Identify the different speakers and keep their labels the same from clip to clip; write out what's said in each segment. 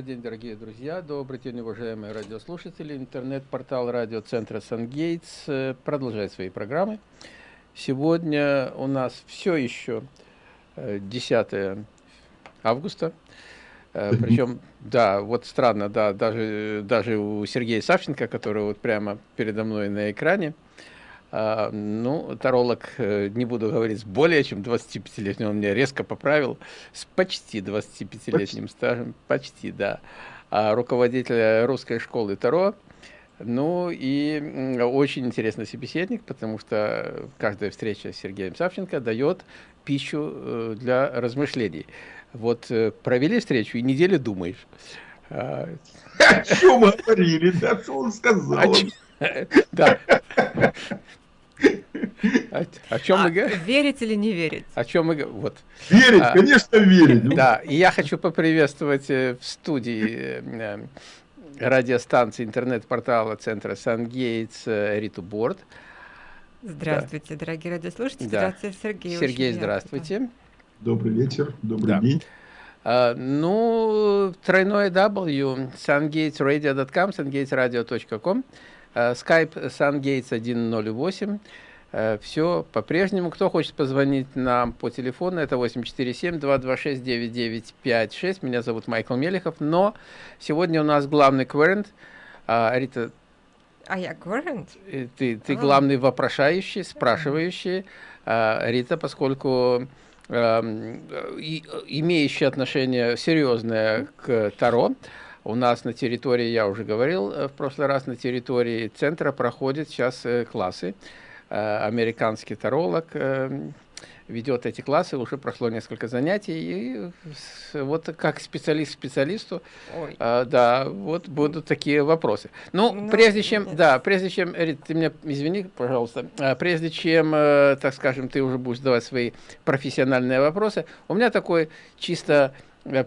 Speaker 1: Добрый день, дорогие друзья, добрый день, уважаемые радиослушатели. Интернет-портал радиоцентра «Сангейтс» э, продолжает свои программы. Сегодня у нас все еще 10 э, августа. Э, Причем, да, вот странно, да, даже, даже у Сергея Савченко, который вот прямо передо мной на экране, ну, таролог, э, не буду говорить, с более чем 25-летним, он меня резко поправил, с почти 25-летним стажем, почти, да, а руководитель русской школы Таро, ну и очень интересный собеседник, потому что каждая встреча с Сергеем Савченко дает пищу э, для размышлений. Вот э, провели встречу и неделю думаешь.
Speaker 2: А, о чем говорили, да, что он сказал?
Speaker 1: Да. О, о чем
Speaker 3: а,
Speaker 1: мы говорим?
Speaker 3: Верить или не верить?
Speaker 1: О чем мы говорим? Вот.
Speaker 2: Верить, а, конечно, верить.
Speaker 1: Да, и я хочу поприветствовать э, в студии э, радиостанции интернет-портала центра Сангейтс Риту Борт.
Speaker 3: Здравствуйте, да. дорогие радиослушатели. Да. Здравствуйте, Сергей.
Speaker 1: Сергей, здравствуйте.
Speaker 2: Добрый вечер, добрый да. день.
Speaker 1: Uh, ну, тройное W, sungatesradio.com, sungatesradio.com, uh, Skype sungates108, uh, все по-прежнему. Кто хочет позвонить нам по телефону, это 847-226-9956, меня зовут Майкл Мелехов, но сегодня у нас главный кверент, uh, Рита,
Speaker 3: а я кверент?
Speaker 1: Ты, ты а. главный вопрошающий, спрашивающий, uh, Рита, поскольку Эм, имеющие отношение серьезное к Таро. У нас на территории, я уже говорил э, в прошлый раз, на территории центра проходят сейчас э, классы. Э, американский таролог ведет эти классы, уже прошло несколько занятий, и вот как специалист специалисту, а, да, вот будут такие вопросы. Ну, ну прежде чем, нет. да, прежде чем, Рит, ты меня извини, пожалуйста, прежде чем, так скажем, ты уже будешь задавать свои профессиональные вопросы, у меня такой чисто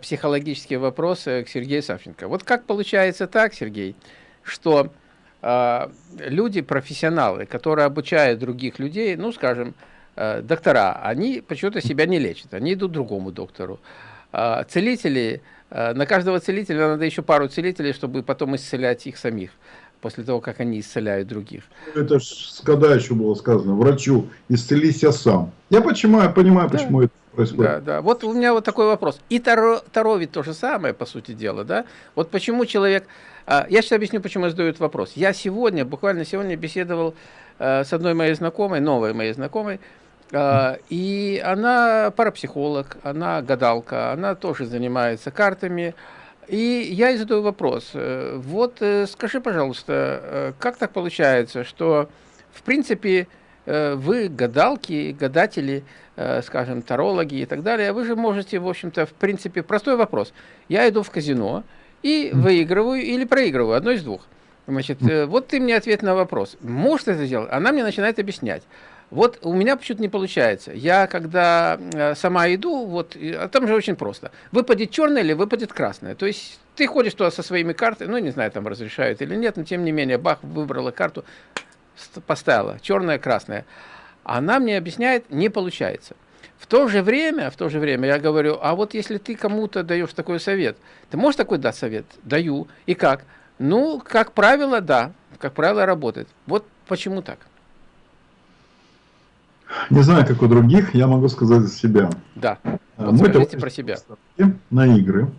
Speaker 1: психологический вопрос э, к Сергею Савченко. Вот как получается так, Сергей, что э, люди, профессионалы, которые обучают других людей, ну, скажем, Э, доктора, они почему-то себя не лечат, они идут к другому доктору. А целители, э, на каждого целителя надо еще пару целителей, чтобы потом исцелять их самих, после того, как они исцеляют других.
Speaker 2: Это ж когда еще было сказано, врачу, исцелись я сам. Я почему, я понимаю, да. почему это происходит.
Speaker 1: Да, да. Вот у меня вот такой вопрос. И Таро, Таро ведь то же самое, по сути дела, да? Вот почему человек... А, я сейчас объясню, почему я задаю этот вопрос. Я сегодня, буквально сегодня беседовал э, с одной моей знакомой, новой моей знакомой, а, и она парапсихолог, она гадалка, она тоже занимается картами. И я ей задаю вопрос. Э, вот э, скажи, пожалуйста, как так получается, что, в принципе, вы гадалки, гадатели, скажем, тарологи и так далее, вы же можете, в общем-то, в принципе, простой вопрос. Я иду в казино и выигрываю или проигрываю, одно из двух. Значит, вот ты мне ответ на вопрос. Может это сделать? Она мне начинает объяснять. Вот у меня почему-то не получается. Я когда э, сама иду, вот, а там же очень просто. Выпадет черное или выпадет красное. То есть ты ходишь туда со своими картами, ну, не знаю, там разрешают или нет, но тем не менее, бах, выбрала карту, поставила, черное, красное. Она мне объясняет, не получается. В то же время, в то же время я говорю, а вот если ты кому-то даешь такой совет, ты можешь такой дать совет? Даю. И как? Ну, как правило, да. Как правило, работает. Вот почему так.
Speaker 2: Не знаю, как у других, я могу сказать за себя.
Speaker 1: Да,
Speaker 2: а, вот скажите про себя. На игры.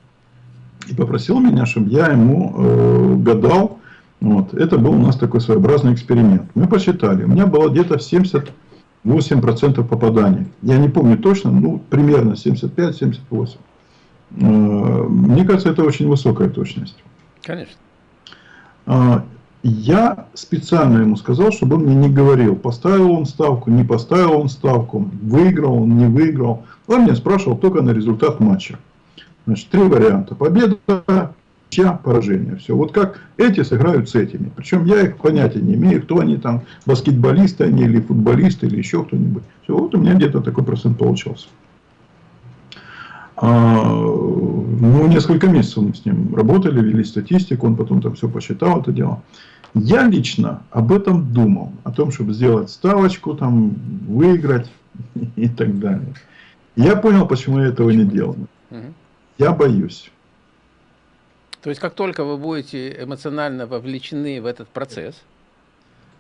Speaker 2: И попросил меня, чтобы я ему э, гадал. Вот. Это был у нас такой своеобразный эксперимент. Мы посчитали. У меня было где-то 78% попаданий. Я не помню точно, ну, примерно 75-78. Э, мне кажется, это очень высокая точность.
Speaker 1: Конечно.
Speaker 2: А, я специально ему сказал, чтобы он мне не говорил, поставил он ставку, не поставил он ставку, выиграл он, не выиграл. Он меня спрашивал только на результат матча. Значит, три варианта. Победа, ничья, поражение. Все. Вот как эти сыграют с этими. Причем я их понятия не имею, кто они там, баскетболисты они или футболисты, или еще кто-нибудь. Все, вот у меня где-то такой процент получался. А, ну, несколько месяцев мы с ним работали, вели статистику, он потом там все посчитал это дело. Я лично об этом думал, о том, чтобы сделать ставочку, там, выиграть и так далее. Я понял, почему я этого не делаю. Я боюсь.
Speaker 1: То есть, как только вы будете эмоционально вовлечены в этот процесс?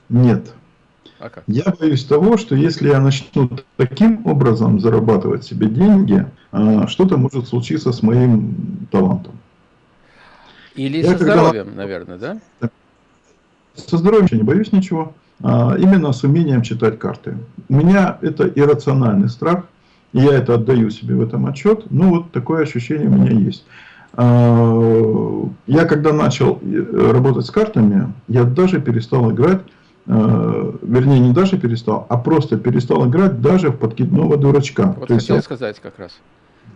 Speaker 2: Нет. А как? Я боюсь того, что если я начну таким образом зарабатывать себе деньги, а, что-то может случиться с моим талантом.
Speaker 1: Или я со когда... здоровьем, наверное, да?
Speaker 2: Со здоровьем я не боюсь ничего. А, именно с умением читать карты. У меня это иррациональный страх, и я это отдаю себе в этом отчет. Ну, вот такое ощущение у меня есть. А, я когда начал э, работать с картами, я даже перестал играть, э, вернее не даже перестал, а просто перестал играть даже в подкидного дурачка.
Speaker 1: Вот То хотел есть, сказать как раз.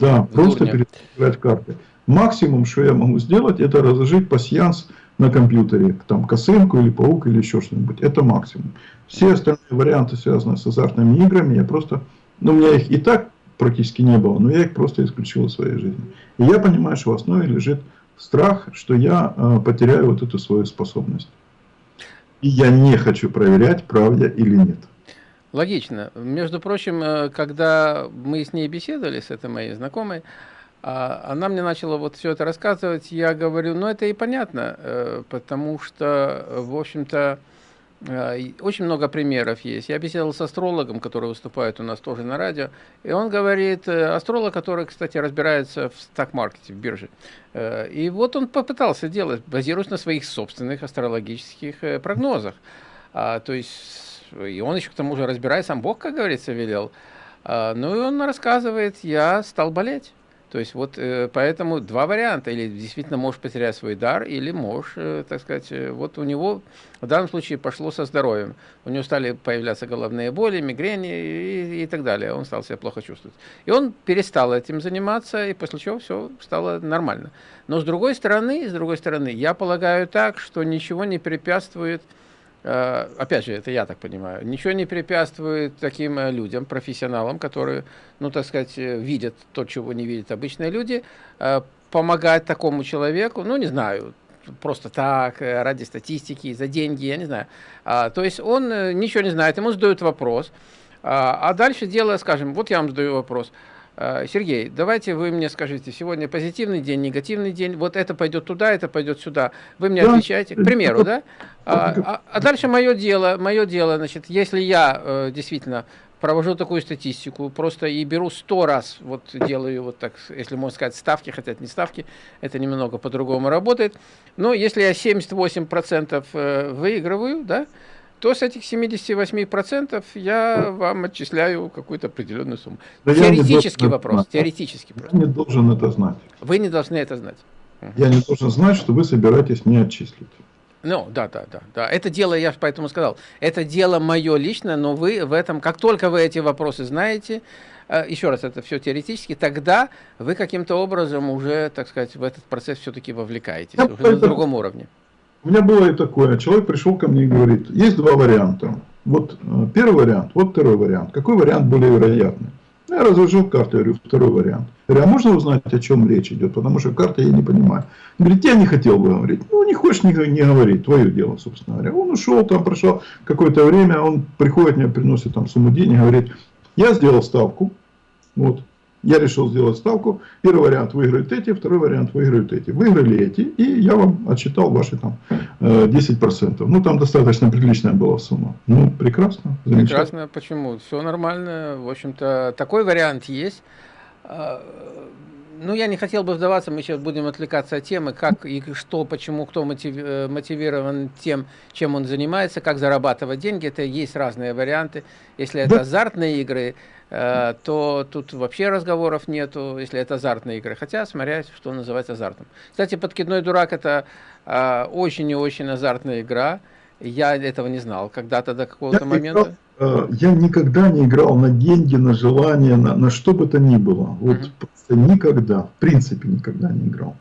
Speaker 2: Да, в просто дурня. перестал играть в карты. Максимум, что я могу сделать, это разложить пассианс на компьютере, там косынку или паук или еще что-нибудь. Это максимум. Все остальные варианты, связанные с азартными играми, я просто, ну, у меня их и так практически не было, но я их просто исключил из своей жизни. И я понимаю, что в основе лежит страх, что я э, потеряю вот эту свою способность. И я не хочу проверять, правда или нет.
Speaker 1: Логично. Между прочим, э, когда мы с ней беседовали, с этой моей знакомой, а, она мне начала вот все это рассказывать, я говорю, ну это и понятно, э, потому что, в общем-то, э, очень много примеров есть. Я беседовал с астрологом, который выступает у нас тоже на радио, и он говорит, э, астролог, который, кстати, разбирается в стак-маркете, в бирже. И вот он попытался делать, базируясь на своих собственных астрологических прогнозах. А, то есть, и он еще к тому же разбирается, сам Бог, как говорится, велел. А, ну и он рассказывает, я стал болеть. То есть вот э, поэтому два варианта. Или действительно можешь потерять свой дар, или можешь, э, так сказать, э, вот у него в данном случае пошло со здоровьем. У него стали появляться головные боли, мигрени и, и так далее. Он стал себя плохо чувствовать. И он перестал этим заниматься, и после чего все стало нормально. Но с другой стороны, с другой стороны, я полагаю так, что ничего не препятствует опять же, это я так понимаю, ничего не препятствует таким э, людям, профессионалам, которые, ну, так сказать, э, видят то, чего не видят обычные люди, помогать такому человеку, ну, не знаю, просто так, ради статистики, за деньги, я не знаю. А, то есть он ничего не знает, ему задают вопрос, а, а дальше дело, скажем, вот я вам задаю вопрос – Э, Сергей, давайте вы мне скажите, сегодня позитивный день, негативный день, вот это пойдет туда, это пойдет сюда. Вы мне да. отвечаете, к примеру, да? А, а, а дальше мое дело, мое дело, значит, если я э, действительно провожу такую статистику, просто и беру сто раз, вот делаю вот так, если можно сказать, ставки, хотя это не ставки, это немного по-другому работает, но если я 78% э, выигрываю, да, то с этих 78% я вам отчисляю какую-то определенную сумму. Да теоретический вопрос, знать. теоретический
Speaker 2: вопрос. Я не должен это знать.
Speaker 1: Вы не должны это знать.
Speaker 2: Я не должен знать, что вы собираетесь мне отчислить.
Speaker 1: Ну, да, да, да, да. Это дело, я поэтому сказал, это дело мое личное, но вы в этом, как только вы эти вопросы знаете, э, еще раз, это все теоретически, тогда вы каким-то образом уже, так сказать, в этот процесс все-таки вовлекаетесь, я уже на другом уровне.
Speaker 2: У меня было и такое. Человек пришел ко мне и говорит, есть два варианта. Вот э, первый вариант, вот второй вариант. Какой вариант более вероятный? Я разложил карту, я говорю, второй вариант. Я говорю, а можно узнать, о чем речь идет? Потому что карта я не понимаю. Он говорит, я не хотел бы говорить. Ну, не хочешь, не, не говори, твое дело, собственно говоря. Он ушел, там прошло какое-то время, он приходит, мне приносит там сумму денег, говорит, я сделал ставку, вот, я решил сделать ставку. Первый вариант выиграют эти, второй вариант выиграют эти. Выиграли эти, и я вам отчитал ваши там 10%. Э, ну, там достаточно приличная была сумма. Ну, прекрасно.
Speaker 1: Прекрасно. Почему? Все нормально. В общем-то, такой вариант есть. А, ну, я не хотел бы вдаваться, мы сейчас будем отвлекаться от темы, как и что, почему, кто э, мотивирован тем, чем он занимается, как зарабатывать деньги. Это есть разные варианты. Если это да. азартные игры, то тут вообще разговоров нету, если это азартные игры. Хотя, смотря, что называть азартом. Кстати, «Подкидной дурак» — это э, очень и очень азартная игра. Я этого не знал когда-то до какого-то момента. Играл
Speaker 2: Э, я никогда не играл на деньги, на желание, на, на что бы то ни было. Вот mm -hmm. просто никогда, в принципе никогда не играл.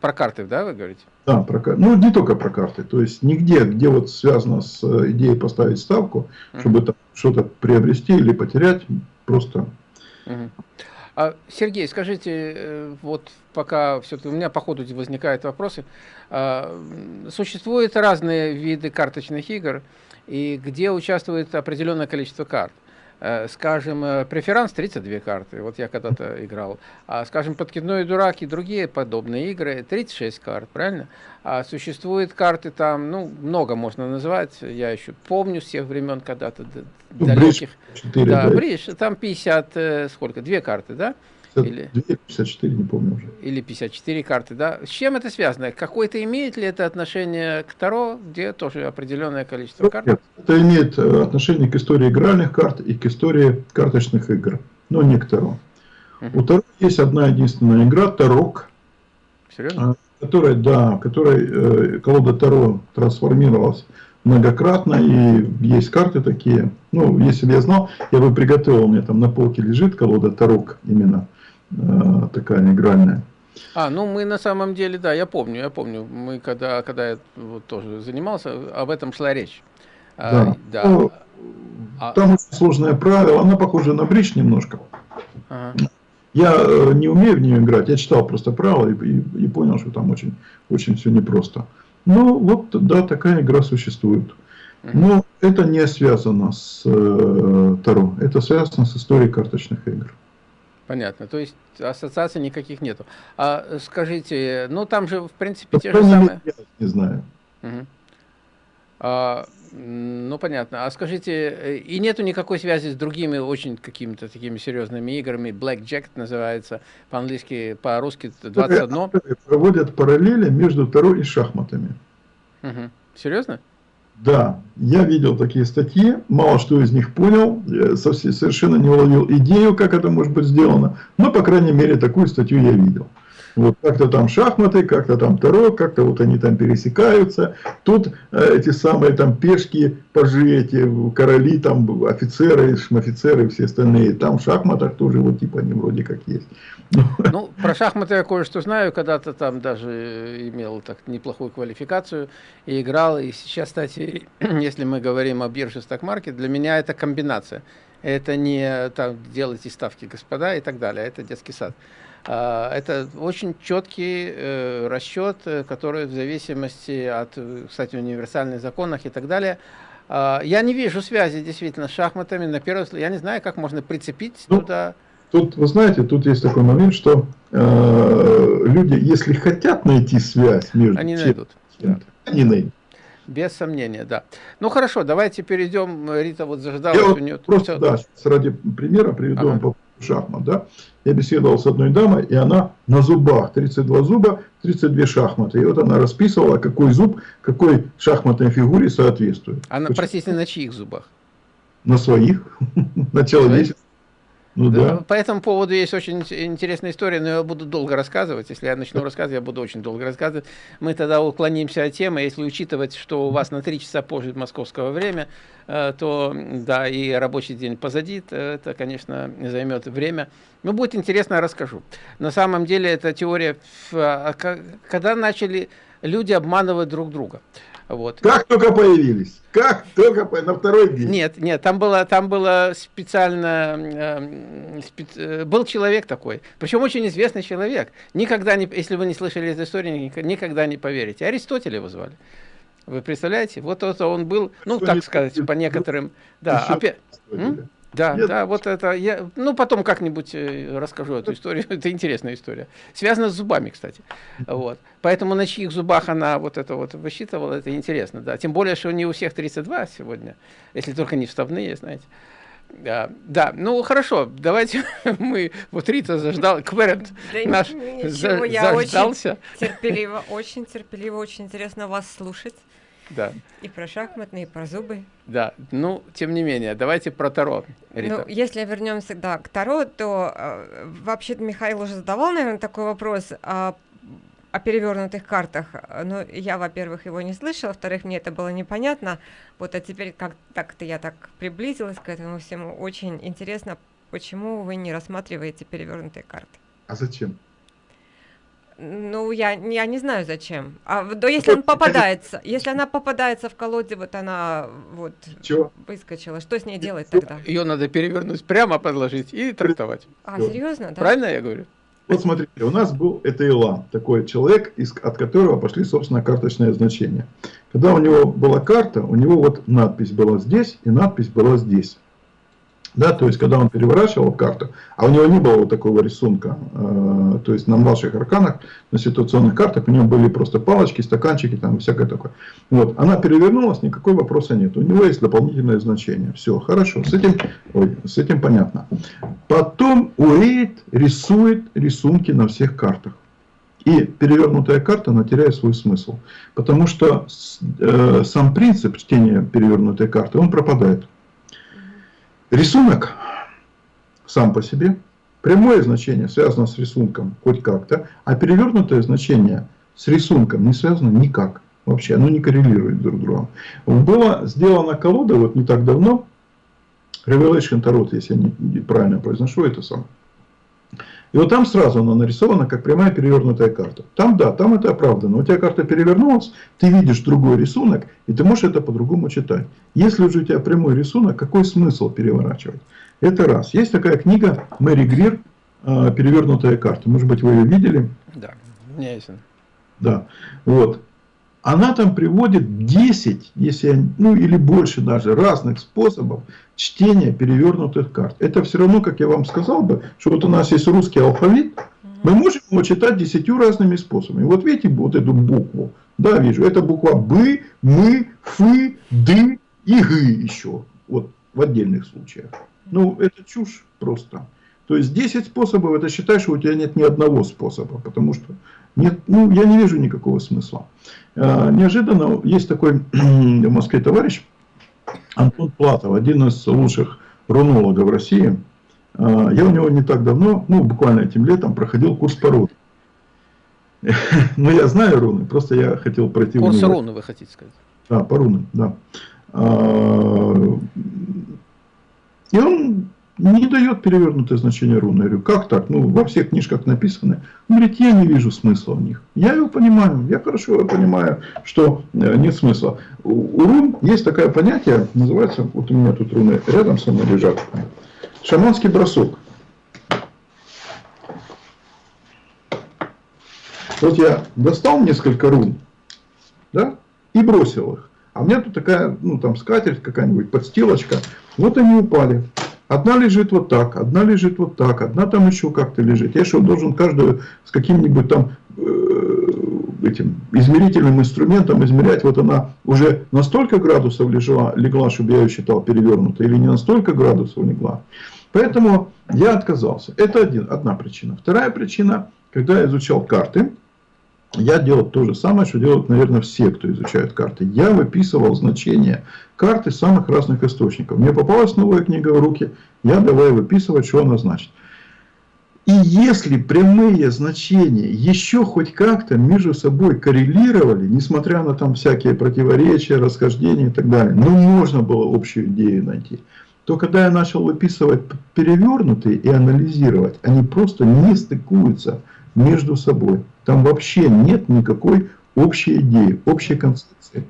Speaker 1: Про карты, да, вы говорите?
Speaker 2: Да, про карты. Ну, не только про карты. То есть, нигде, где вот связано с э, идеей поставить ставку, -hmm. чтобы там что-то приобрести или потерять, просто...
Speaker 1: -hmm. А, Сергей, скажите, э, вот пока все-таки у меня по ходу возникают вопросы. А, существуют разные виды карточных игр, и где участвует определенное количество карт. Э, скажем, э, преферанс 32 карты, вот я когда-то играл, а, скажем, подкидной дурак и другие подобные игры 36 карт, правильно? А существуют карты там, ну, много можно называть, я еще помню с тех времен когда-то ну, далеких. 4, да, да, бридж, там 50, э, сколько, две карты, да?
Speaker 2: 52, или 54, не помню уже.
Speaker 1: Или 54 карты, да. С чем это связано? Какое-то имеет ли это отношение к Таро, где тоже определенное количество карт?
Speaker 2: Нет, это имеет э, отношение к истории игральных карт и к истории карточных игр, но не к Таро. У Таро есть одна единственная игра, Тарок. Серьезно? А, которая, да, которой э, колода Таро трансформировалась многократно, и есть карты такие. Ну, если бы я знал, я бы приготовил, у меня там на полке лежит колода Тарок именно. Э, такая игральная.
Speaker 1: А, ну мы на самом деле, да, я помню, я помню, мы когда, когда я вот тоже занимался, об этом шла речь.
Speaker 2: А, да. А, да. Ну, а... Там очень сложное правило, она похожа на бридж немножко. Ага. Я э, не умею в нее играть, я читал просто правила и, и, и понял, что там очень, очень все непросто. Ну вот, да, такая игра существует. Но это не связано с э, Таро, это связано с историей карточных игр.
Speaker 1: Понятно. То есть ассоциаций никаких нету. А скажите, ну там же в принципе те же самые.
Speaker 2: Я не знаю.
Speaker 1: Угу. А, ну понятно. А скажите, и нету никакой связи с другими очень какими-то такими серьезными играми? Blackjack называется по-английски, по-русски 21.
Speaker 2: Проводят параллели между Таро и шахматами.
Speaker 1: Угу. Серьезно?
Speaker 2: Да, я видел такие статьи, мало что из них понял, совершенно не уловил идею, как это может быть сделано, но, по крайней мере, такую статью я видел. Вот как-то там шахматы, как-то там таро, как-то вот они там пересекаются. Тут э, эти самые там пешки, пажи, эти короли, там офицеры, шмофицеры, все остальные. Там в шахматах тоже вот типа они вроде как есть.
Speaker 1: Ну, про шахматы я кое-что знаю, когда-то там даже имел так неплохую квалификацию и играл. И сейчас, кстати, если мы говорим о бирже Stock для меня это комбинация. Это не там делайте ставки, господа, и так далее. Это детский сад. А, это очень четкий э, расчет, э, который в зависимости от, кстати, универсальных законах и так далее, а, я не вижу связи действительно с шахматами. На первый взгляд, я не знаю, как можно прицепить ну, туда.
Speaker 2: Тут, вы знаете, тут есть такой момент, что э, люди, если хотят найти связь между
Speaker 1: они найдут.
Speaker 2: Да. Они найдут.
Speaker 1: Без сомнения, да. Ну хорошо, давайте перейдем. Рита вот заждалась. Я
Speaker 2: у нее просто, все... да, ради примера приведу ага. вам шахмат, да, я беседовал с одной дамой, и она на зубах, 32 зуба, 32 шахматы. И вот она расписывала, какой зуб, какой шахматной фигуре соответствует.
Speaker 1: Она, Почему? простите, на чьих зубах?
Speaker 2: На своих, на человеческих.
Speaker 1: Ну, да. По этому поводу есть очень интересная история, но я буду долго рассказывать. Если я начну рассказывать, я буду очень долго рассказывать. Мы тогда уклонимся от темы. Если учитывать, что у вас на 3 часа позже московского время, э, то да, и рабочий день позади, это, конечно, займет время. Но будет интересно, я расскажу. На самом деле, эта теория, а, когда начали люди обманывать друг друга. Вот.
Speaker 2: Как только появились, как только по... на второй день.
Speaker 1: Нет, нет, там было, там было специально, э, спец... Э, был человек такой, причем очень известный человек. Никогда не, если вы не слышали эту историю, никогда не поверите. Аристотеля его звали. Вы представляете? Вот это он был, ну, Что так сказать, по некоторым, да, опять. Да, Нет. да, вот это я, ну потом как-нибудь э, расскажу эту историю. это интересная история, связана с зубами, кстати. Вот, поэтому на чьих зубах она вот это вот высчитывала, это интересно, да. Тем более, что не у всех 32 сегодня, если только не вставные, знаете. Да, да, ну хорошо, давайте мы, вот Рита заждал, Кверент да наш
Speaker 3: ничего, за, я заждался. Очень терпеливо, очень терпеливо, очень интересно вас слушать.
Speaker 1: Да.
Speaker 3: И про шахматные, и про зубы.
Speaker 1: Да, ну, тем не менее, давайте про Таро, Рита.
Speaker 3: Ну, если вернемся, да, к Таро, то э, вообще Михаил уже задавал, наверное, такой вопрос о, о перевернутых картах. Но я, во-первых, его не слышала, во-вторых, мне это было непонятно. Вот, а теперь как так-то я так приблизилась к этому всему. Очень интересно, почему вы не рассматриваете перевернутые карты?
Speaker 2: А зачем?
Speaker 3: Ну, я, я не знаю зачем. А да, если он попадается, если она попадается в колоде, вот она вот Чего? выскочила, что с ней делать тогда?
Speaker 1: Ее надо перевернуть, прямо подложить и трактовать.
Speaker 3: А, серьезно, да?
Speaker 1: Правильно я говорю?
Speaker 2: Вот смотрите, у нас был это Илан, такой человек, из, от которого пошли, собственно, карточные значения. Когда у него была карта, у него вот надпись была здесь и надпись была здесь. Да, то есть, когда он переворачивал карту, а у него не было вот такого рисунка, э, то есть на младших арканах, на ситуационных картах у него были просто палочки, стаканчики, там всякое такое. Вот, она перевернулась, никакой вопроса нет. У него есть дополнительное значение. Все, хорошо, с этим, ой, с этим понятно. Потом Уэйт рисует рисунки на всех картах. И перевернутая карта, она теряет свой смысл. Потому что э, сам принцип чтения перевернутой карты, он пропадает. Рисунок сам по себе, прямое значение связано с рисунком хоть как-то, а перевернутое значение с рисунком не связано никак. Вообще, оно не коррелирует друг с другом. Была сделана колода вот не так давно, Revelation Tarot, если я не правильно произношу это сам. И вот там сразу она нарисована как прямая перевернутая карта. Там да, там это оправдано. У тебя карта перевернулась, ты видишь другой рисунок, и ты можешь это по-другому читать. Если уже у тебя прямой рисунок, какой смысл переворачивать? Это раз. Есть такая книга Мэри Грир а, «Перевернутая карта». Может быть, вы ее видели?
Speaker 1: Да, у меня есть.
Speaker 2: Да. Вот она там приводит 10, если, ну или больше даже, разных способов чтения перевернутых карт. Это все равно, как я вам сказал бы, что вот у нас есть русский алфавит, мы можем его читать десятью разными способами. Вот видите вот эту букву, да, вижу, это буква Б, Мы, Фы, Ды и Г еще, вот в отдельных случаях. Ну, это чушь просто. То есть 10 способов, это считай, что у тебя нет ни одного способа, потому что нет, ну, я не вижу никакого смысла. А, неожиданно есть такой в Москве товарищ Антон Платов, один из лучших рунологов России. А, я у него не так давно, ну буквально этим летом, проходил курс по рунам. Но я знаю руны, просто я хотел пройти
Speaker 1: Курс руны вы хотите сказать?
Speaker 2: Да, по рунам, да. А, и он не дает перевернутое значение руны. Я говорю, как так? Ну, во всех книжках написано. Он говорит, я не вижу смысла в них. Я его понимаю, я хорошо понимаю, что э, нет смысла. У рун есть такое понятие, называется, вот у меня тут руны рядом со мной лежат, шаманский бросок. Вот я достал несколько рун, да, и бросил их. А у меня тут такая, ну там скатерть какая-нибудь, подстилочка. Вот они упали. Одна лежит вот так, одна лежит вот так, одна там еще как-то лежит. Я что, должен каждую с каким-нибудь там э, этим измерительным инструментом измерять, вот она уже на столько градусов лежала, легла, чтобы я ее считал перевернутой, или не на столько градусов легла. Поэтому я отказался. Это один, одна причина. Вторая причина, когда я изучал карты, я делал то же самое, что делают, наверное, все, кто изучает карты. Я выписывал значения карты самых разных источников. Мне попалась новая книга в руки, я давай выписывать, что она значит. И если прямые значения еще хоть как-то между собой коррелировали, несмотря на там всякие противоречия, расхождения и так далее, ну можно было общую идею найти, то когда я начал выписывать перевернутые и анализировать, они просто не стыкуются между собой. Там вообще нет никакой общей идеи, общей концепции.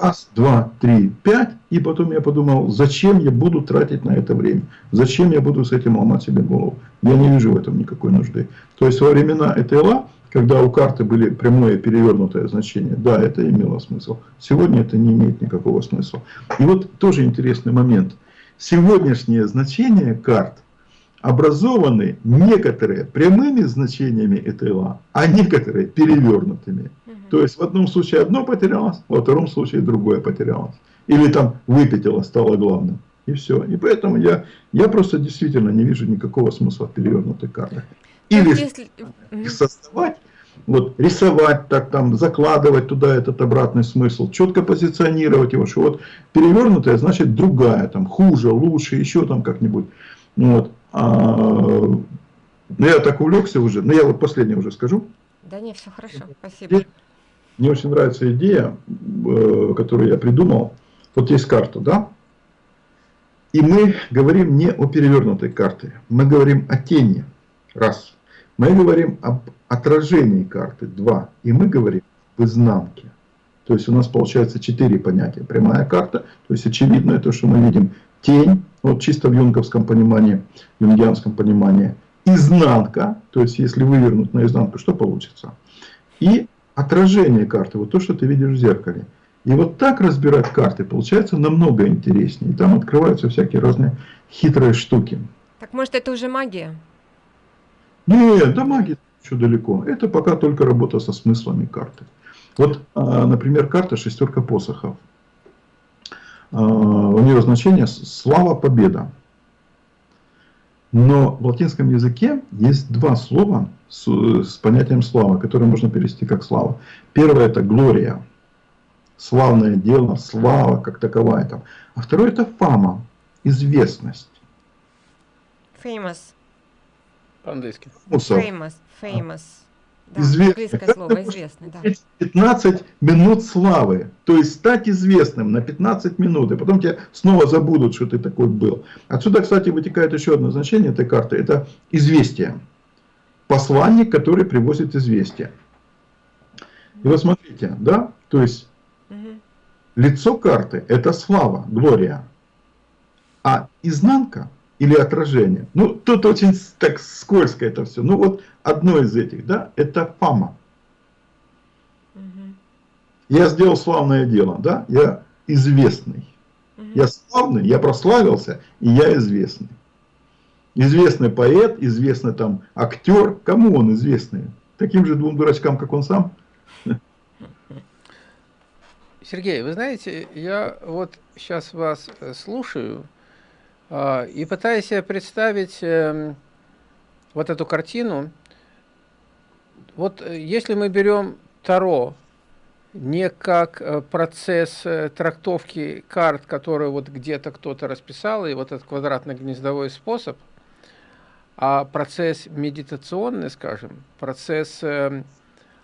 Speaker 2: Раз, два, три, пять. И потом я подумал, зачем я буду тратить на это время? Зачем я буду с этим ломать себе голову? Я не вижу в этом никакой нужды. То есть во времена ЭТЛА, когда у карты были прямое перевернутое значение, да, это имело смысл. Сегодня это не имеет никакого смысла. И вот тоже интересный момент. Сегодняшнее значение карт образованы некоторые прямыми значениями ЭТЛА, а некоторые перевернутыми. Угу. То есть в одном случае одно потерялось, во втором случае другое потерялось. Или там выпятило, стало главным. И все. И поэтому я, я просто действительно не вижу никакого смысла в перевернутых картах. Или если... их создавать, вот, рисовать так, там, закладывать туда этот обратный смысл, четко позиционировать его, что вот перевернутая значит другая, там, хуже, лучше, еще там как-нибудь. Вот. А, ну, я так увлекся уже, но я вот последнее уже скажу.
Speaker 3: Да не, все хорошо, спасибо.
Speaker 2: Мне очень нравится идея, э, которую я придумал. Вот есть карта, да? И мы говорим не о перевернутой карте, мы говорим о тени, раз. Мы говорим об отражении карты, два. И мы говорим в изнанке. То есть у нас получается четыре понятия. Прямая карта, то есть очевидно то, что мы видим тень, вот чисто в юнговском понимании, юнгианском понимании, изнанка, то есть если вывернуть наизнанку, что получится? И отражение карты, вот то, что ты видишь в зеркале. И вот так разбирать карты получается намного интереснее. И там открываются всякие разные хитрые штуки.
Speaker 3: Так может это уже магия?
Speaker 2: Нет, да магия еще далеко. Это пока только работа со смыслами карты. Вот, а, например, карта шестерка посохов. А, у нее значение слава, победа. Но в латинском языке есть два слова с, с понятием слава, которые можно перевести как слава. Первое это глория, славное дело, слава как таковая там. А второе это фама, известность.
Speaker 3: Famous.
Speaker 1: По-английски.
Speaker 3: Famous, famous.
Speaker 2: Да, известный. слово, известный, да. 15 минут славы. То есть стать известным на 15 минут, и потом тебя снова забудут, что ты такой был. Отсюда, кстати, вытекает еще одно значение этой карты. Это известие. Посланник, который привозит известие. И вот смотрите, да, то есть угу. лицо карты это слава, глория. А изнанка или отражение. Ну, тут очень так скользко это все. Ну, вот одно из этих, да, это фама. Угу. Я сделал славное дело, да, я известный. Угу. Я славный, я прославился, и я известный. Известный поэт, известный там актер. Кому он известный? Таким же двум дурачкам, как он сам?
Speaker 1: Сергей, вы знаете, я вот сейчас вас э, слушаю, и пытаясь себе представить эм, вот эту картину, вот э, если мы берем Таро не как э, процесс э, трактовки карт, который вот где-то кто-то расписал, и вот этот квадратно-гнездовой способ, а процесс медитационный, скажем, процесс эм,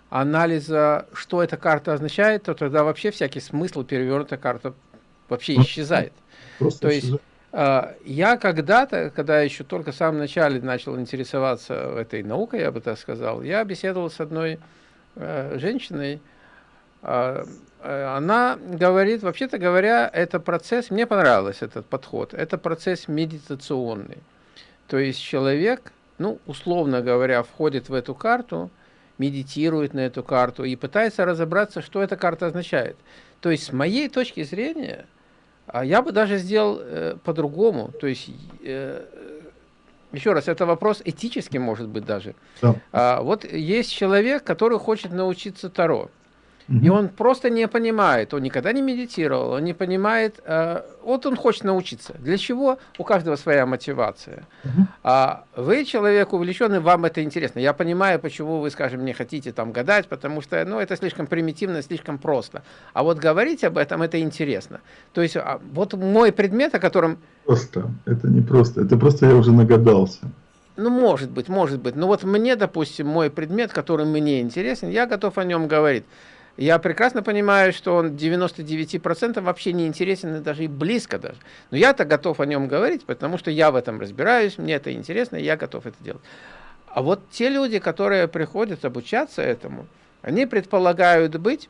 Speaker 1: анализа, что эта карта означает, то тогда вообще всякий смысл перевернутая карта вообще исчезает. Просто то есть а, я когда-то, когда еще только в самом начале начал интересоваться этой наукой, я бы так сказал, я беседовал с одной э, женщиной, а, э, она говорит, вообще-то говоря, это процесс, мне понравился этот подход, это процесс медитационный. То есть человек, ну, условно говоря, входит в эту карту, медитирует на эту карту и пытается разобраться, что эта карта означает. То есть, с моей точки зрения, а я бы даже сделал э, по-другому. То есть, э, еще раз, это вопрос этический, может быть, даже. Да. А, вот есть человек, который хочет научиться Таро. И он просто не понимает, он никогда не медитировал, он не понимает, э, вот он хочет научиться. Для чего? У каждого своя мотивация. Угу. А вы человек увлеченный, вам это интересно. Я понимаю, почему вы, скажем, не хотите там гадать, потому что ну, это слишком примитивно, слишком просто. А вот говорить об этом, это интересно. То есть а, вот мой предмет, о котором...
Speaker 2: Просто, это не просто, это просто я уже нагадался.
Speaker 1: Ну, может быть, может быть. Но вот мне, допустим, мой предмет, который мне интересен, я готов о нем говорить. Я прекрасно понимаю, что он 99% вообще не интересен, и даже и близко даже. Но я-то готов о нем говорить, потому что я в этом разбираюсь, мне это интересно, и я готов это делать. А вот те люди, которые приходят обучаться этому, они предполагают быть,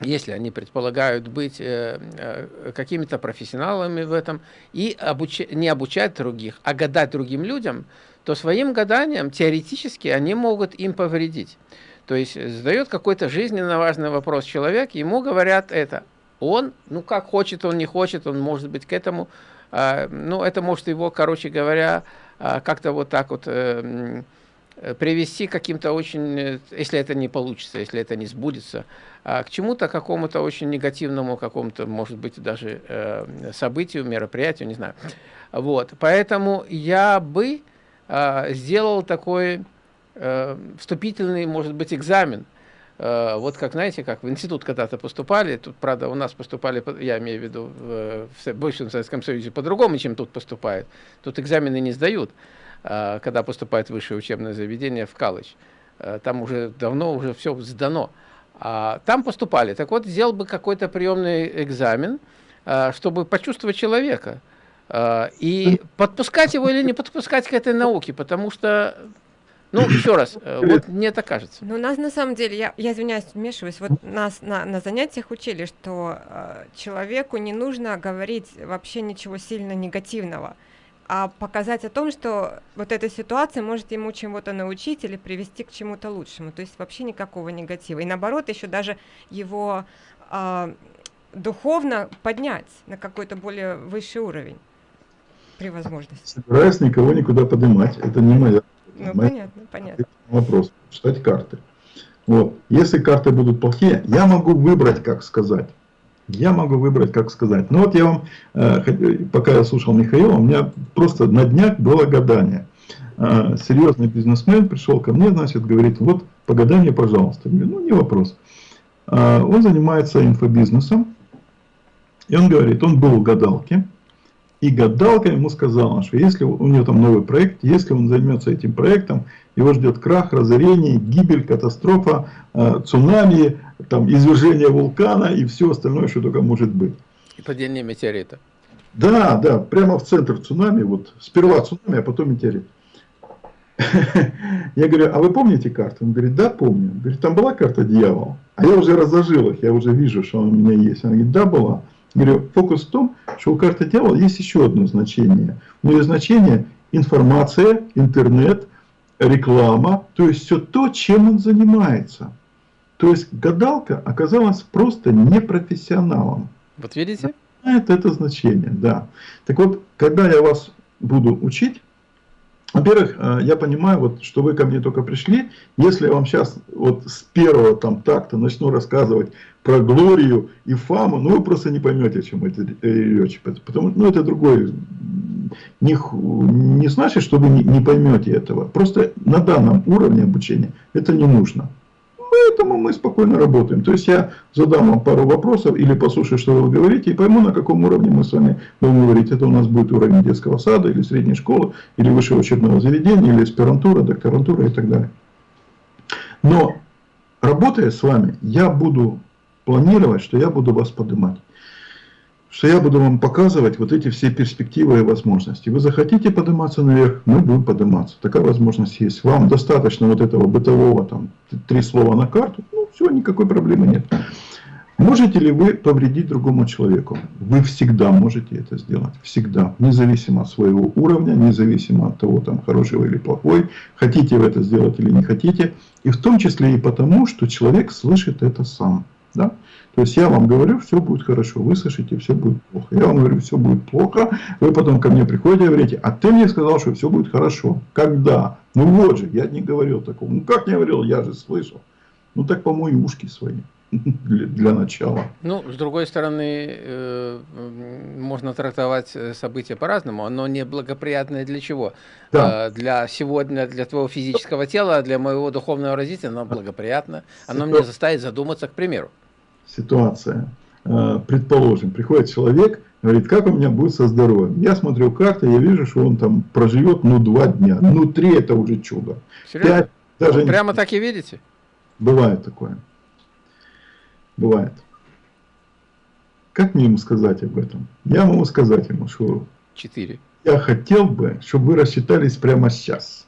Speaker 1: если они предполагают быть э, э, какими-то профессионалами в этом, и обуч... не обучать других, а гадать другим людям, то своим гаданием теоретически они могут им повредить. То есть задает какой-то жизненно важный вопрос человек, ему говорят это. Он, ну как хочет, он не хочет, он может быть к этому, э, ну это может его, короче говоря, э, как-то вот так вот э, привести каким-то очень, если это не получится, если это не сбудется, э, к чему-то какому-то очень негативному, какому-то, может быть, даже э, событию, мероприятию, не знаю. Вот, поэтому я бы э, сделал такой э, вступительный, может быть, экзамен. Э, вот как, знаете, как в институт когда-то поступали, тут, правда, у нас поступали, я имею в виду, в, в бывшем Советском Союзе по-другому, чем тут поступают. Тут экзамены не сдают, э, когда поступает в высшее учебное заведение в колледж. Там уже давно уже все сдано. А там поступали. Так вот, сделал бы какой-то приемный экзамен, чтобы почувствовать человека. И подпускать его или не подпускать к этой науке, потому что ну, еще раз, э, вот мне так кажется.
Speaker 3: Ну, нас на самом деле, я, я извиняюсь, вмешиваюсь, вот нас на, на занятиях учили, что э, человеку не нужно говорить вообще ничего сильно негативного, а показать о том, что вот эта ситуация может ему чему-то научить или привести к чему-то лучшему. То есть вообще никакого негатива. И наоборот, еще даже его э, духовно поднять на какой-то более высший уровень. При возможности.
Speaker 2: Собираюсь никого никуда поднимать. Это не моя.
Speaker 3: Ну, понятно, понятно.
Speaker 2: Вопрос. Читать карты. Вот. Если карты будут плохие, я могу выбрать, как сказать. Я могу выбрать, как сказать. Ну вот я вам, э, пока я слушал Михаила, у меня просто на днях было гадание. Э, серьезный бизнесмен пришел ко мне, значит, говорит, вот по гаданию, пожалуйста. Я говорю, ну не вопрос. Э, он занимается инфобизнесом. И он говорит, он был в гадалке. И гадалка ему сказала, что если у него там новый проект, если он займется этим проектом, его ждет крах, разорение, гибель, катастрофа, э, цунами, там, извержение вулкана и все остальное, что только может быть.
Speaker 1: И падение метеорита.
Speaker 2: Да, да, прямо в центр цунами, вот сперва цунами, а потом метеорит. Я говорю, а вы помните карту? Он говорит, да, помню. Он говорит, там была карта дьявола. А я уже разложил их, я уже вижу, что она у меня есть. Он говорит, да, была. Говорю, фокус в том, что у карты дьявола есть еще одно значение. У нее значение информация, интернет, реклама, то есть все то, чем он занимается. То есть гадалка оказалась просто непрофессионалом.
Speaker 1: Вот видите?
Speaker 2: Это, это значение, да. Так вот, когда я вас буду учить, во-первых, э, я понимаю, вот, что вы ко мне только пришли. Если я вам сейчас вот с первого там такта начну рассказывать про Глорию и Фаму, ну вы просто не поймете, о чем это речь. Потому что ну, это другой. Не, не значит, что вы не, не поймете этого. Просто на данном уровне обучения это не нужно. Поэтому мы спокойно работаем. То есть я задам вам пару вопросов или послушаю, что вы говорите, и пойму, на каком уровне мы с вами будем говорить. Это у нас будет уровень детского сада, или средней школы, или высшего учебного заведения, или аспирантура, докторантура и так далее. Но работая с вами, я буду планировать, что я буду вас поднимать что я буду вам показывать вот эти все перспективы и возможности. Вы захотите подниматься наверх, мы будем подниматься. Такая возможность есть. Вам достаточно вот этого бытового, там, три слова на карту, ну все, никакой проблемы нет. Можете ли вы повредить другому человеку? Вы всегда можете это сделать. Всегда. Независимо от своего уровня, независимо от того, там, хороший вы или плохой. Хотите вы это сделать или не хотите. И в том числе и потому, что человек слышит это сам. Да? То есть я вам говорю, все будет хорошо, вы слышите, все будет плохо. Я вам говорю, все будет плохо, вы потом ко мне приходите и говорите, а ты мне сказал, что все будет хорошо. Когда? Ну вот же, я не говорил такого. Ну как не говорил, я же слышал. Ну так помой ушки свои для, начала.
Speaker 1: Ну, с другой стороны, э, можно трактовать э, события по-разному. Оно неблагоприятное для чего? Да. Э, для сегодня, для твоего физического тела, для моего духовного развития оно благоприятно. Оно меня заставит задуматься, к примеру
Speaker 2: ситуация. Предположим, приходит человек, говорит, как у меня будет со здоровьем. Я смотрю карты, я вижу, что он там проживет, ну, два дня. Ну, три это уже чудо.
Speaker 1: Пять, даже прямо не... так и видите?
Speaker 2: Бывает такое. Бывает. Как мне ему сказать об этом? Я могу сказать ему, что...
Speaker 1: Четыре.
Speaker 2: Я хотел бы, чтобы вы рассчитались прямо сейчас.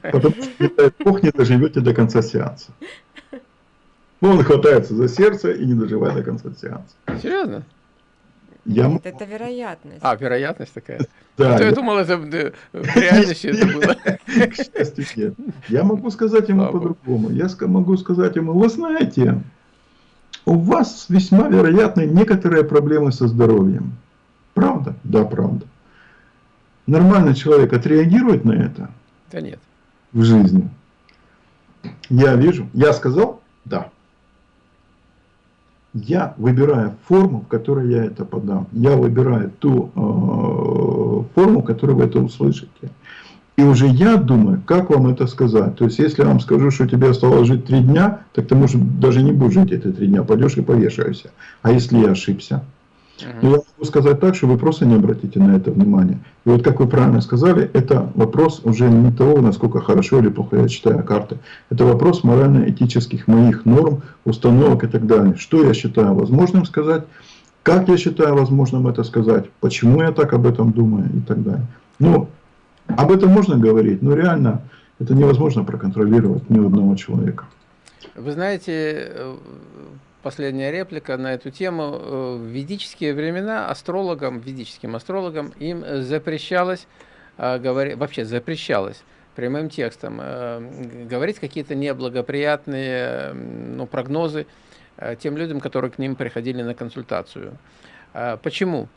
Speaker 2: Потому что, не дай бог, не доживете до конца сеанса. Ну, он хватается за сердце и не доживает до конца сеанса.
Speaker 1: Серьезно?
Speaker 3: Я... Нет, это вероятность.
Speaker 1: А, вероятность такая. Да. А я... я думал, это в реальности это было.
Speaker 2: К счастью, нет. Я могу сказать ему по-другому. Я могу сказать ему, вы знаете, у вас весьма вероятны некоторые проблемы со здоровьем. Правда? Да, правда. Нормальный человек отреагирует на это?
Speaker 1: Да нет.
Speaker 2: В жизни. Я вижу. Я сказал? Да я выбираю форму, в которой я это подам. Я выбираю ту э, форму, которую вы это услышите. И уже я думаю, как вам это сказать. То есть, если я вам скажу, что тебе осталось жить три дня, так ты, может, даже не будешь жить эти три дня, пойдешь и повешаешься. А если я ошибся? Но я могу сказать так, что вы просто не обратите на это внимание. И вот как вы правильно сказали, это вопрос уже не того, насколько хорошо или плохо я читаю карты. Это вопрос морально-этических моих норм, установок и так далее. Что я считаю возможным сказать, как я считаю возможным это сказать, почему я так об этом думаю и так далее. Ну, об этом можно говорить, но реально это невозможно проконтролировать ни одного человека.
Speaker 1: Вы знаете, э, последняя реплика на эту тему. Э, в ведические времена астрологам, ведическим астрологам, им запрещалось, э, вообще запрещалось прямым текстом говорить какие-то неблагоприятные ну, прогнозы тем людям, которые к ним приходили на консультацию. Почему?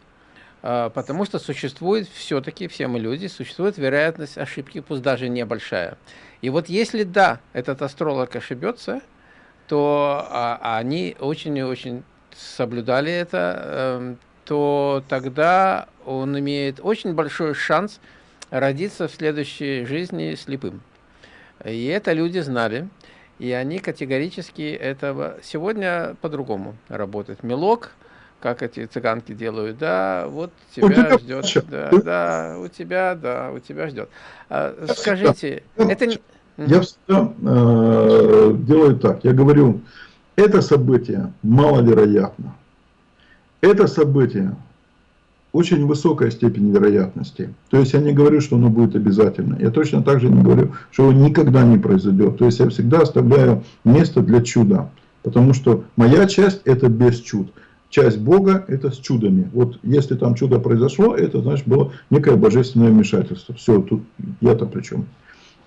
Speaker 1: А, потому что существует все-таки, все мы люди, существует вероятность ошибки, пусть даже небольшая. И вот если да, этот астролог ошибется, то а, они очень и очень соблюдали это, э, то тогда он имеет очень большой шанс родиться в следующей жизни слепым. И это люди знали, и они категорически этого... Сегодня по-другому работает. Мелок, как эти цыганки делают, да, вот тебя, тебя ждет, да, да, у тебя, да, у тебя ждет. А, скажите,
Speaker 2: я, это не... Я всегда э, делаю так, я говорю, это событие маловероятно. Это событие очень высокая степень вероятности. То есть я не говорю, что оно будет обязательно. Я точно так же не говорю, что оно никогда не произойдет. То есть я всегда оставляю место для чуда. Потому что моя часть это без чуд. Часть Бога это с чудами. Вот если там чудо произошло, это значит было некое божественное вмешательство. Все, тут я-то при чем.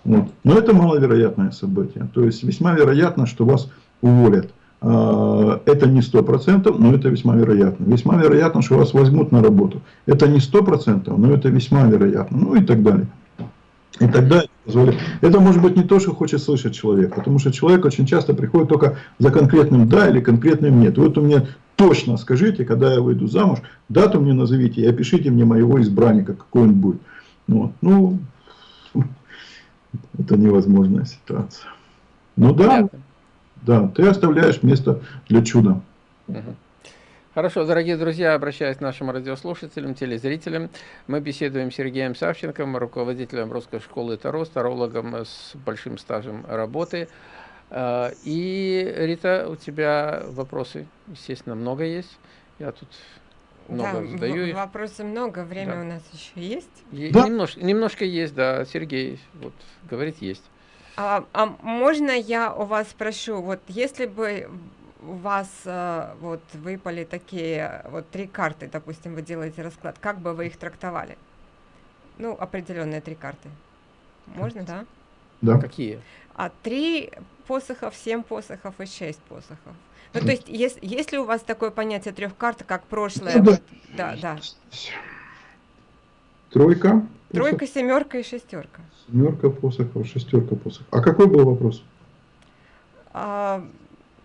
Speaker 2: Вот. Но это маловероятное событие. То есть весьма вероятно, что вас уволят. А, это не 100%, но это весьма вероятно. Весьма вероятно, что вас возьмут на работу. Это не 100%, но это весьма вероятно. Ну и так далее. И тогда это может быть не то, что хочет слышать человек, потому что человек очень часто приходит только за конкретным да или конкретным нет. Вот у меня точно скажите, когда я выйду замуж, дату мне назовите и опишите мне моего избранника, какой он будет. Вот. Ну, это невозможная ситуация. Ну да, Понятно. Да, ты оставляешь место для чуда.
Speaker 1: Хорошо, дорогие друзья, обращаясь к нашим радиослушателям, телезрителям, мы беседуем с Сергеем Савченко, руководителем русской школы Таро, тарологом с большим стажем работы. А, и, Рита, у тебя вопросы, естественно, много есть. Я тут много да, задаю их.
Speaker 3: Вопросов много, время да. у нас еще есть?
Speaker 1: Е да. немножко, немножко есть, да, Сергей вот говорит есть.
Speaker 3: А, а можно я у вас спрошу, вот если бы у вас э, вот выпали такие вот три карты, допустим, вы делаете расклад, как бы вы их трактовали? Ну, определенные три карты. Можно, да?
Speaker 2: Да.
Speaker 1: Какие?
Speaker 3: А три посохов, семь посохов и шесть посохов. Ну, то есть, есть, есть ли у вас такое понятие трех карт, как прошлое? Ну, вот, да, да.
Speaker 2: Тройка.
Speaker 3: Тройка, семерка и шестерка.
Speaker 2: Семерка посохов, шестерка посохов. А какой был вопрос?
Speaker 3: А,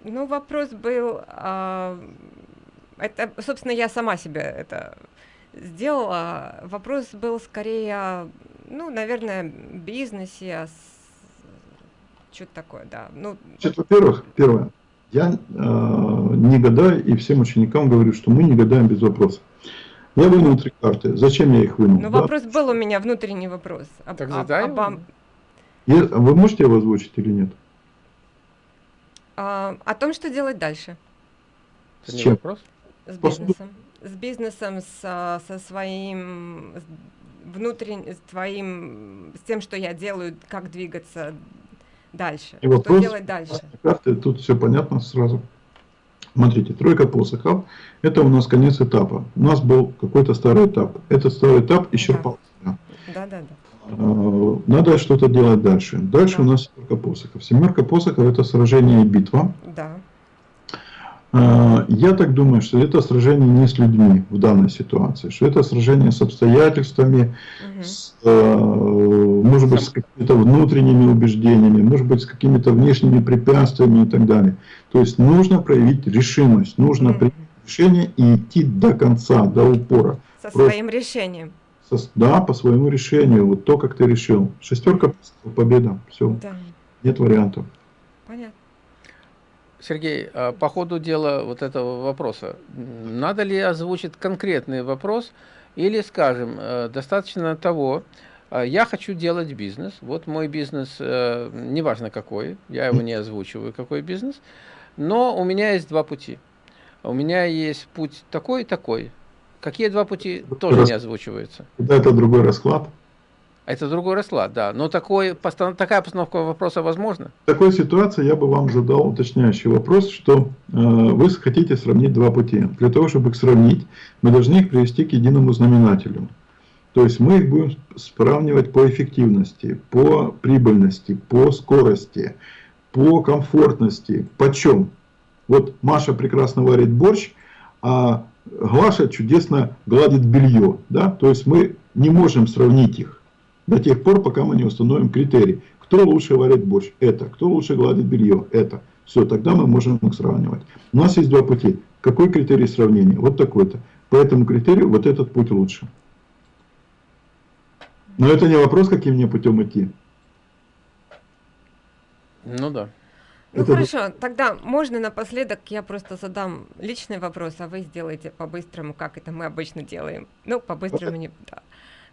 Speaker 3: ну, вопрос был, а, это, собственно, я сама себе это сделала. Вопрос был скорее, ну, наверное, бизнесе, что-то такое, да. Ну,
Speaker 2: Значит, во-первых, первое, я э, не гадаю и всем ученикам говорю, что мы не гадаем без вопросов. Я вынул три карты. Зачем я их вынул?
Speaker 3: Ну, да? вопрос был у меня, внутренний вопрос.
Speaker 1: Об, так задай об, об,
Speaker 2: Вы можете его озвучить или нет?
Speaker 3: А, о том, что делать дальше.
Speaker 1: С чем? Вопрос?
Speaker 3: С бизнесом. С бизнесом, с, со своим внутренним, с твоим, с тем, что я делаю, как двигаться дальше.
Speaker 2: И вопрос, что делать дальше? Карты, тут все понятно сразу. Смотрите, тройка посохов, это у нас конец этапа. У нас был какой-то старый этап. Этот старый этап исчерпался. Да, да, да. А, надо что-то делать дальше. Дальше да. у нас семерка посохов. Семерка посохов это сражение и битва.
Speaker 3: Да.
Speaker 2: А, я так думаю, что это сражение не с людьми в данной ситуации, что это сражение с обстоятельствами, угу. с, а, может быть, с какими-то внутренними убеждениями, может быть, с какими-то внешними препятствиями и так далее. То есть нужно проявить решимость, нужно угу. принять решение и идти до конца, до упора.
Speaker 3: Со Просто, своим решением.
Speaker 2: Со, да, по своему решению, вот то, как ты решил. Шестерка, победа, все. Да. Нет вариантов.
Speaker 3: Понятно.
Speaker 1: Сергей, а по ходу дела вот этого вопроса, надо ли озвучить конкретный вопрос, или, скажем, э, достаточно того, э, я хочу делать бизнес, вот мой бизнес, э, неважно какой, я его не озвучиваю, какой бизнес, но у меня есть два пути. У меня есть путь такой и такой. Какие два пути тоже не озвучиваются.
Speaker 2: Это другой расклад.
Speaker 1: Это другой расклад, да. Но такой, такая постановка вопроса возможна?
Speaker 2: В такой ситуации я бы вам задал уточняющий вопрос, что э, вы хотите сравнить два пути. Для того, чтобы их сравнить, мы должны их привести к единому знаменателю. То есть мы их будем сравнивать по эффективности, по прибыльности, по скорости, по комфортности. Почем? Вот Маша прекрасно варит борщ, а Глаша чудесно гладит белье. Да? То есть мы не можем сравнить их до тех пор, пока мы не установим критерий. Кто лучше варит борщ? Это. Кто лучше гладит белье? Это. Все, тогда мы можем их сравнивать. У нас есть два пути. Какой критерий сравнения? Вот такой-то. По этому критерию вот этот путь лучше. Но это не вопрос, каким мне путем идти.
Speaker 1: Ну да.
Speaker 3: Ну
Speaker 2: Это-
Speaker 3: хорошо, тогда можно напоследок я просто задам личный вопрос, а вы сделаете по-быстрому, как это мы обычно делаем. Ну, по-быстрому не... Да.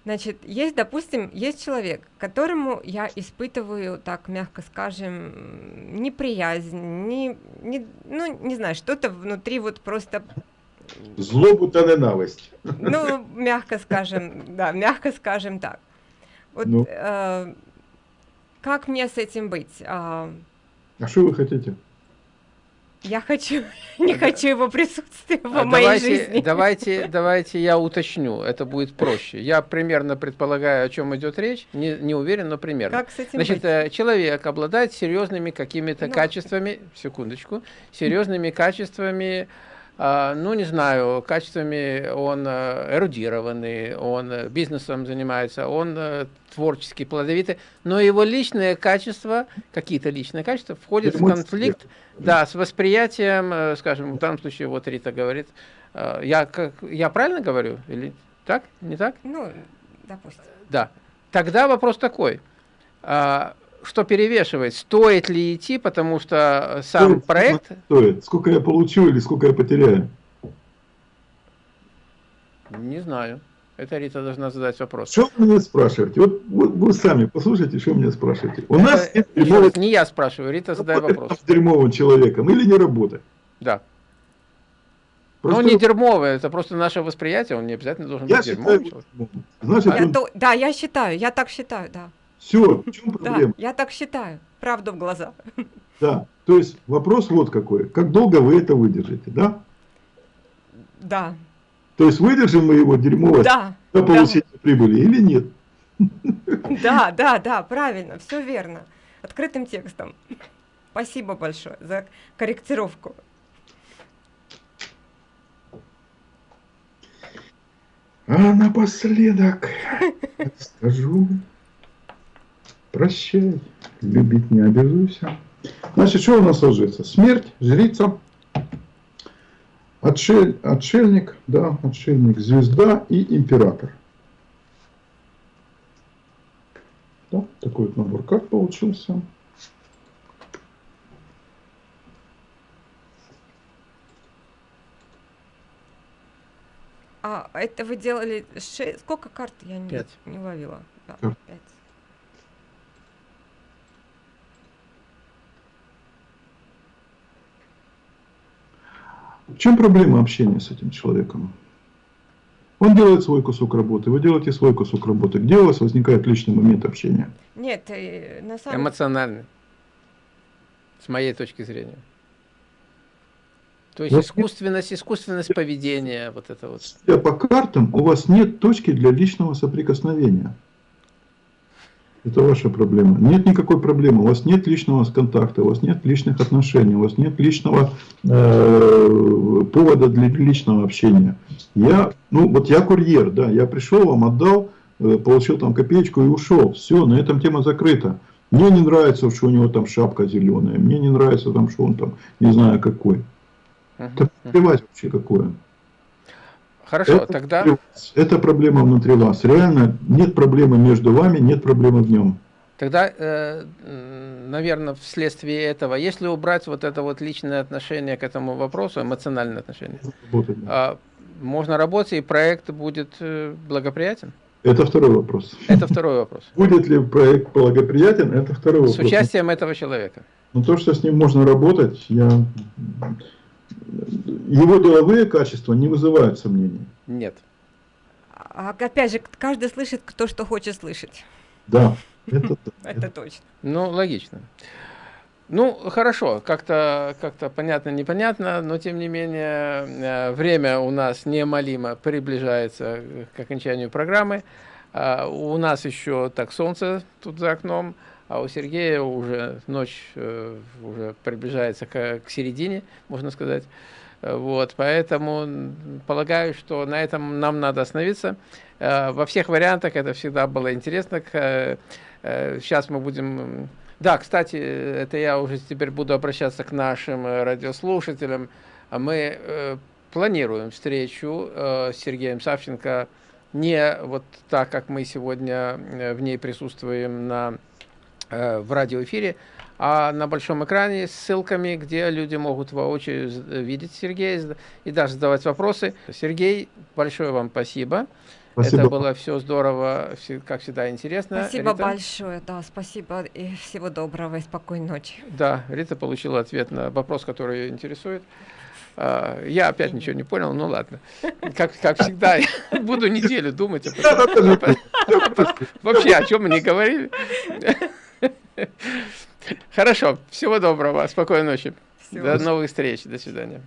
Speaker 3: Значит, есть, допустим, есть человек, которому я испытываю, так мягко скажем, неприязнь, не, не, ну, не знаю, что-то внутри вот просто
Speaker 2: Злобу та ненависть.
Speaker 3: ну, мягко скажем, да, мягко скажем так. Вот
Speaker 2: Ну.
Speaker 3: э, как мне с этим быть? А,
Speaker 2: А что вы хотите?
Speaker 3: Я хочу, не хочу его присутствия
Speaker 1: А
Speaker 3: в моей
Speaker 1: давайте,
Speaker 3: жизни.
Speaker 1: давайте, давайте я уточню, это будет проще. Я примерно предполагаю, о чем идет речь, не, не уверен, но примерно.
Speaker 3: Как с этим
Speaker 1: Значит,
Speaker 3: быть?
Speaker 1: э, человек обладает серьезными какими-то
Speaker 3: Ну.
Speaker 1: качествами, секундочку, серьезными качествами, а, ну, не знаю, качествами, он э, эрудированный, он э, бизнесом занимается, он э, творчески плодовитый, но его личные качества, какие-то личные качества, входят в конфликт, да, с восприятием, скажем, в данном случае вот Рита говорит, я, как, я правильно говорю или так, не так?
Speaker 3: Ну, допустим.
Speaker 1: Да. Тогда вопрос такой. А, что перевешивает? Стоит ли идти, потому что сам
Speaker 2: Стоит,
Speaker 1: проект...
Speaker 2: Стоит. Сколько я получу или сколько я потеряю?
Speaker 1: Не знаю. Это Рита должна задать вопрос.
Speaker 2: Что вы меня спрашиваете? Вот, вот вы сами послушайте, что меня спрашиваете. У
Speaker 1: Это,
Speaker 2: нас нет
Speaker 1: раз, не я спрашиваю, Рита задай
Speaker 2: работать
Speaker 1: вопрос.
Speaker 2: с дерьмовым человеком или не работать.
Speaker 1: Да.
Speaker 2: Просто
Speaker 1: Ну, не дерьмовый, это просто наше восприятие, он не обязательно должен
Speaker 2: я
Speaker 1: быть
Speaker 2: считаю,
Speaker 1: дерьмовым. человеком.
Speaker 2: значит,
Speaker 3: Я
Speaker 2: он-
Speaker 3: то- да, я считаю, я так считаю, да.
Speaker 2: Все, в чем
Speaker 3: Да,
Speaker 2: проблема?
Speaker 3: я так считаю. Правду в глаза.
Speaker 2: Да. То есть вопрос вот какой. Как долго вы это выдержите, да?
Speaker 3: Да,
Speaker 2: То есть выдержим мы его дерьмово
Speaker 3: да,
Speaker 2: до
Speaker 3: да,
Speaker 2: получения прибыли или нет?
Speaker 3: да, да, да, правильно, все верно. Открытым текстом. Спасибо большое за корректировку.
Speaker 2: А напоследок скажу, прощай, любить не обязуйся. Значит, что у нас ложится? Смерть, жрица, отшель, отшельник, да, отшельник, звезда и император. Да, такой вот набор карт получился.
Speaker 3: А это вы делали ше- Сколько карт? Я не,
Speaker 1: Пять.
Speaker 3: не ловила. Да, пять.
Speaker 2: В чем проблема общения с этим человеком? Он делает свой кусок работы, вы делаете свой кусок работы. Где у вас возникает личный момент общения?
Speaker 3: Нет, э, на самом
Speaker 1: Эмоциональный. С моей точки зрения. То есть
Speaker 2: Вот
Speaker 1: искусственность, искусственность поведения, вот это вот.
Speaker 2: Судя по картам, у вас нет точки для личного соприкосновения. Это ваша проблема. Нет никакой проблемы. У вас нет личного контакта, у вас нет личных отношений, у вас нет личного э, повода для личного общения. Я, ну вот я курьер, да, я пришел, вам отдал, э, получил там копеечку и ушел. Все, на этом тема закрыта. Мне не нравится, что у него там шапка зеленая. Мне не нравится, там, что он там, не знаю какой. Это плевать вообще какое.
Speaker 1: Хорошо,
Speaker 2: Это
Speaker 1: тогда...
Speaker 2: Это проблема внутри вас. Реально нет проблемы между вами, нет проблемы в нем.
Speaker 1: Тогда, наверное, вследствие этого, если убрать вот это вот личное отношение к этому вопросу, эмоциональное отношение,
Speaker 2: Работать.
Speaker 1: а, можно работать, и проект будет э, благоприятен?
Speaker 2: Это второй вопрос.
Speaker 1: Это второй вопрос.
Speaker 2: Будет ли проект благоприятен, это второй
Speaker 1: С
Speaker 2: вопрос.
Speaker 1: участием этого человека.
Speaker 2: Но то, что с ним можно работать, я... его деловые качества не вызывают сомнений.
Speaker 1: Нет.
Speaker 3: А опять же, каждый слышит, кто что хочет слышать.
Speaker 2: Да, это.
Speaker 3: Это точно.
Speaker 1: Ну, логично. Ну, хорошо, как-то как понятно, непонятно, но тем не менее э, время у нас неомолимо приближается к окончанию программы. А, У нас еще так солнце тут за окном, а у Сергея уже ночь э, уже приближается к, к середине, можно сказать. Вот, поэтому полагаю, что на этом нам надо остановиться. Во всех вариантах это всегда было интересно. Сейчас мы будем... Да, кстати, это я уже теперь буду обращаться к нашим радиослушателям. Мы планируем встречу с Сергеем Савченко не вот так, как мы сегодня в ней присутствуем на, в радиоэфире, а на большом экране с ссылками, где люди могут воочию видеть Сергея и даже задавать вопросы. Сергей, большое вам спасибо. Спасибо. Это было все здорово, как всегда интересно.
Speaker 3: Спасибо Рита. большое, да, спасибо и всего доброго и спокойной ночи.
Speaker 1: Да, Рита получила ответ на вопрос, который ее интересует. А, я опять ничего не понял, ну ладно. Как, как всегда, буду неделю думать. Вообще, о чем мы не говорили. Хорошо, всего доброго, спокойной ночи. Всего До новых встреч, до свидания.